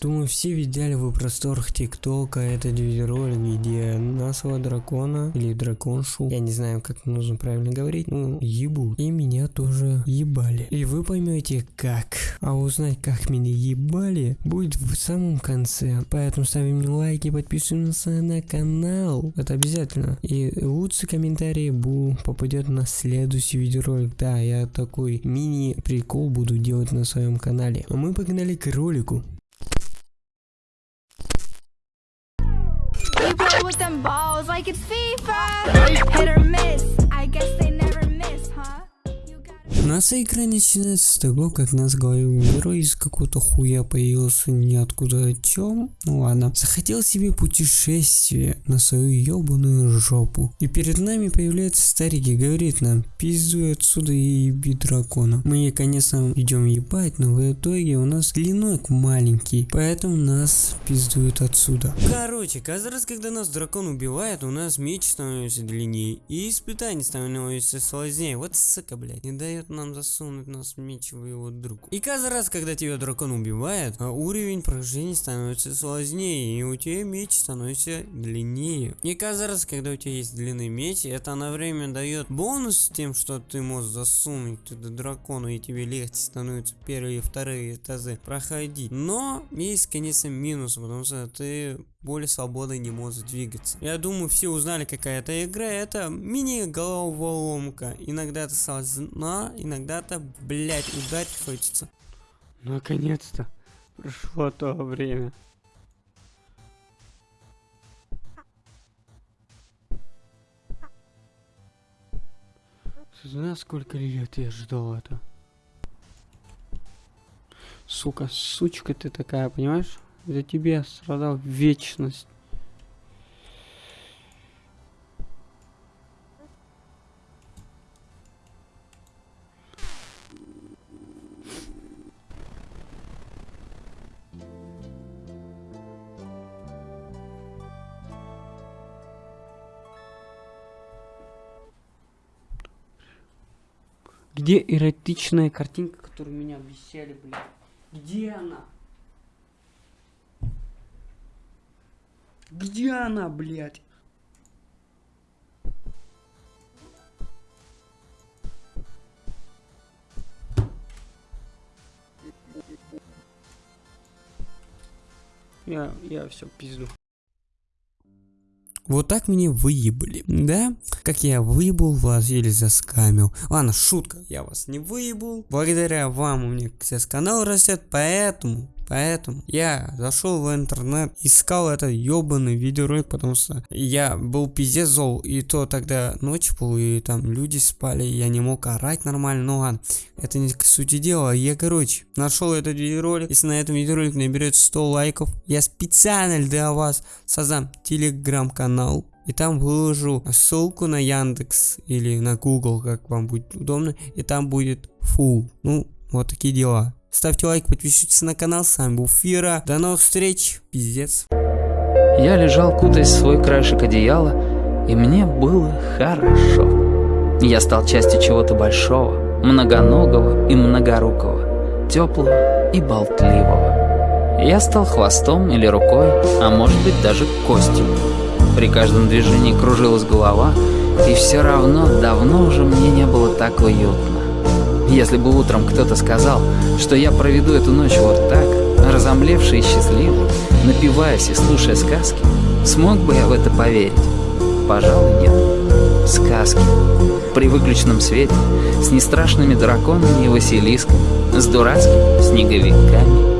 Думаю, все видели в просторах ТикТока этот видеоролик, где нашего дракона или драконшу, я не знаю, как нужно правильно говорить, ну, ебут. И меня тоже ебали. И вы поймете как. А узнать, как меня ебали, будет в самом конце. Поэтому ставим лайки, подписываемся на канал. Это обязательно. И лучший комментарий бу попадет на следующий видеоролик. Да, я такой мини-прикол буду делать на своем канале. А мы погнали к ролику. We play with them balls like it's FIFA. Hit or miss. Наша игра начинается с того, как нас главный герой из какого-то хуя появился ниоткуда чем. Ну ладно. Захотел себе путешествие на свою ебаную жопу. И перед нами появляется старик и говорит нам, пиздуй отсюда и еби дракона. Мы, конечно, идем ебать, но в итоге у нас клинок маленький, поэтому нас пиздуют отсюда. Короче, каждый раз, когда нас дракон убивает, у нас меч становится длиннее, и испытание становится сложнее. Вот сука, блядь, не дает нам засунуть нас меч в его друг. И каждый раз, когда тебя дракон убивает, а уровень прохождения становится сложнее, и у тебя меч становится длиннее. И каждый раз, когда у тебя есть длинный меч, это на время дает бонус тем, что ты можешь засунуть туда дракону, и тебе легче становится первые и вторые этажи проходить. Но есть, конечно, минус, потому что ты более свободно не можешь двигаться. Я думаю, все узнали, какая это игра. Это мини-головоломка. Иногда это сложно, иногда это, блять, ударить хочется. Наконец-то прошло то время. Знаешь, сколько лет я ждал это? Сука, сучка ты такая, понимаешь? За тебя страдал вечность. Где эротичная картинка, которую меня обещали, блядь? Где она? Где она, блядь? Я, я все пизду. Вот так меня выебали, да? Как я выебал вас или заскамил. Ладно, шутка, я вас не выебал. Благодаря вам у меня сейчас канал растет, поэтому Поэтому я зашел в интернет, искал этот ебаный видеоролик, потому что я был пиздец зол, и то тогда ночь был, и там люди спали, и я не мог орать нормально, ну ладно, это не к сути дела. Я, короче, нашел этот видеоролик, если на этом видеоролике наберет 100 лайков, я специально для вас создам телеграм-канал, и там выложу ссылку на Яндекс или на Google, как вам будет удобно, и там будет фул. Ну, вот такие дела. Ставьте лайк, подписывайтесь на канал, с вами был Фира. До новых встреч, пиздец. Я лежал, кутаясь в свой краешек одеяла, и мне было хорошо. Я стал частью чего-то большого, многоногого и многорукого, теплого и болтливого. Я стал хвостом или рукой, а может быть даже костью. При каждом движении кружилась голова, и все равно давно уже мне не было так уютно. Если бы утром кто-то сказал, что я проведу эту ночь вот так, разомлевший и счастливый, напиваясь и слушая сказки, смог бы я в это поверить? Пожалуй, нет. Сказки. При выключенном свете, с нестрашными драконами и василисками, с дурацкими снеговиками.